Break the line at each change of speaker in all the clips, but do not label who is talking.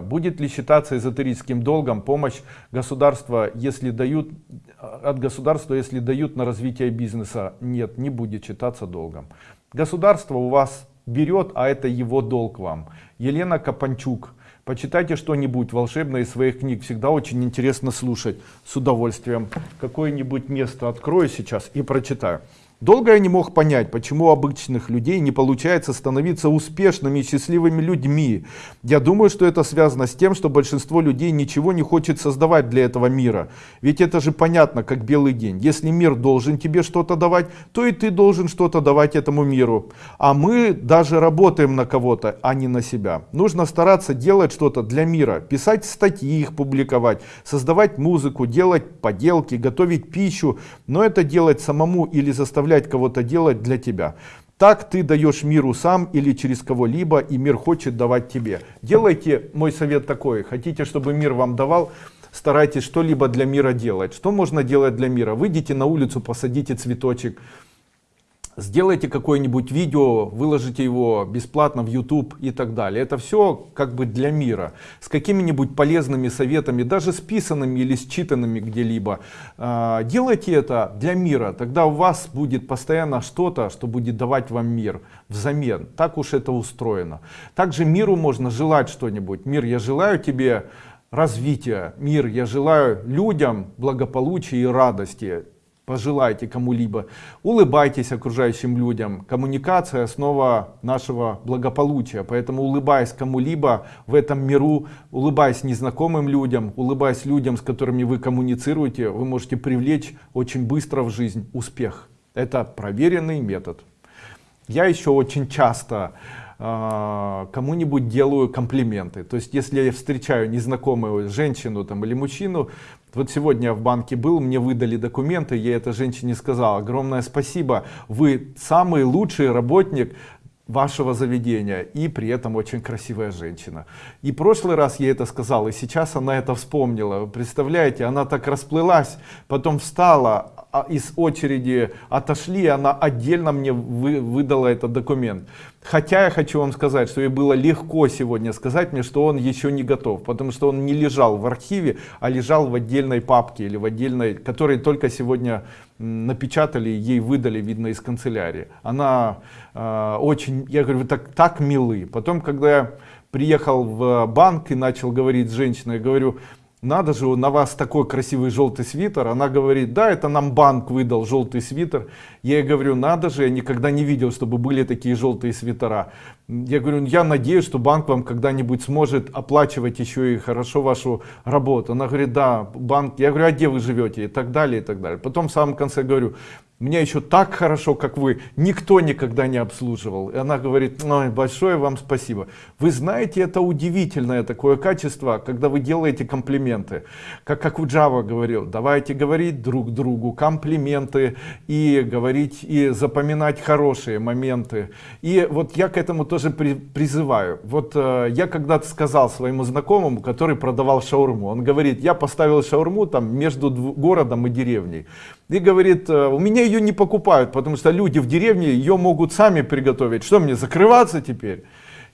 Будет ли считаться эзотерическим долгом помощь государства, если дают от государства, если дают на развитие бизнеса? Нет, не будет считаться долгом. Государство у вас берет, а это его долг вам. Елена Капанчук. Почитайте что-нибудь волшебное из своих книг. Всегда очень интересно слушать. С удовольствием. Какое-нибудь место открою сейчас и прочитаю. Долго я не мог понять, почему у обычных людей не получается становиться успешными и счастливыми людьми. Я думаю, что это связано с тем, что большинство людей ничего не хочет создавать для этого мира. Ведь это же понятно, как белый день. Если мир должен тебе что-то давать, то и ты должен что-то давать этому миру. А мы даже работаем на кого-то, а не на себя. Нужно стараться делать что-то для мира, писать статьи, их публиковать, создавать музыку, делать поделки, готовить пищу, но это делать самому или заставлять заставлять кого-то делать для тебя. Так ты даешь миру сам или через кого-либо, и мир хочет давать тебе. Делайте, мой совет такой, хотите, чтобы мир вам давал, старайтесь что-либо для мира делать. Что можно делать для мира? Выйдите на улицу, посадите цветочек, сделайте какое-нибудь видео, выложите его бесплатно в YouTube и так далее. Это все как бы для мира, с какими-нибудь полезными советами, даже списанными или считанными где-либо. А, делайте это для мира, тогда у вас будет постоянно что-то, что будет давать вам мир взамен. Так уж это устроено. Также миру можно желать что-нибудь. Мир, я желаю тебе развития, мир, я желаю людям благополучия и радости пожелайте кому-либо. Улыбайтесь окружающим людям. Коммуникация основа нашего благополучия. Поэтому улыбаясь кому-либо в этом миру, улыбаясь незнакомым людям, улыбаясь людям, с которыми вы коммуницируете, вы можете привлечь очень быстро в жизнь успех. Это проверенный метод. Я еще очень часто кому-нибудь делаю комплименты. То есть, если я встречаю незнакомую женщину там, или мужчину, вот сегодня я в банке был, мне выдали документы, я этой женщине сказал, огромное спасибо, вы самый лучший работник вашего заведения и при этом очень красивая женщина и прошлый раз я это сказал и сейчас она это вспомнила представляете она так расплылась потом встала а из очереди отошли, она отдельно мне вы, выдала этот документ. Хотя я хочу вам сказать, что ей было легко сегодня сказать мне, что он еще не готов, потому что он не лежал в архиве, а лежал в отдельной папке или в отдельной, который только сегодня напечатали, ей выдали, видно, из канцелярии. Она э, очень, я говорю, вы так, так милы. Потом, когда я приехал в банк и начал говорить с женщиной, я говорю, надо же, на вас такой красивый желтый свитер. Она говорит, да, это нам банк выдал желтый свитер. Я ей говорю, надо же, я никогда не видел, чтобы были такие желтые свитера. Я говорю, я надеюсь, что банк вам когда-нибудь сможет оплачивать еще и хорошо вашу работу. Она говорит, да, банк. Я говорю, а где вы живете? И так далее, и так далее. Потом в самом конце говорю, меня еще так хорошо, как вы, никто никогда не обслуживал. И она говорит, ой, большое вам спасибо. Вы знаете, это удивительное такое качество, когда вы делаете комплименты. Как, как у Java говорил, давайте говорить друг другу комплименты и говорить и запоминать хорошие моменты. И вот я к этому тоже при, призываю. Вот э, я когда-то сказал своему знакомому, который продавал шаурму, он говорит, я поставил шаурму там между городом и деревней. И говорит, «Э, у меня ее не покупают, потому что люди в деревне ее могут сами приготовить. Что мне, закрываться теперь?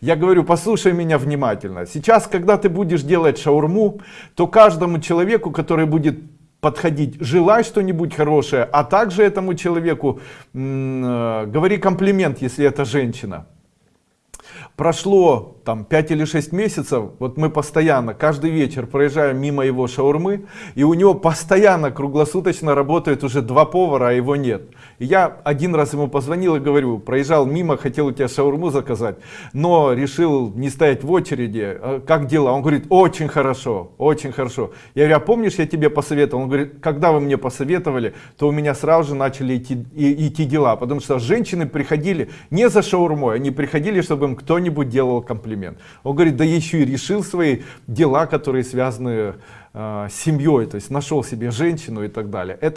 Я говорю, послушай меня внимательно. Сейчас, когда ты будешь делать шаурму, то каждому человеку, который будет подходить, желай что-нибудь хорошее, а также этому человеку э, говори комплимент, если это женщина. Прошло там 5 или 6 месяцев, вот мы постоянно, каждый вечер проезжаем мимо его шаурмы, и у него постоянно, круглосуточно работает уже два повара, а его нет. И я один раз ему позвонил и говорю, проезжал мимо, хотел у тебя шаурму заказать, но решил не стоять в очереди, «А как дела? Он говорит, очень хорошо, очень хорошо. Я говорю, а помнишь, я тебе посоветовал? Он говорит, когда вы мне посоветовали, то у меня сразу же начали идти, и, идти дела, потому что женщины приходили не за шаурмой, они приходили, чтобы им кто-нибудь делал комплимент комплимент. Он говорит, да еще и решил свои дела, которые связаны э, с семьей, то есть нашел себе женщину и так далее. Это